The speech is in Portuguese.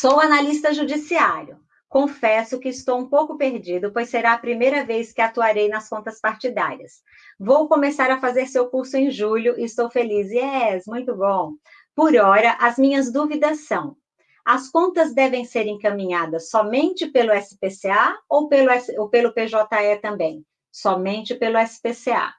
Sou analista judiciário. Confesso que estou um pouco perdido, pois será a primeira vez que atuarei nas contas partidárias. Vou começar a fazer seu curso em julho e estou feliz. Yes, muito bom. Por hora, as minhas dúvidas são: as contas devem ser encaminhadas somente pelo SPCA ou pelo, ou pelo PJE também? Somente pelo SPCA.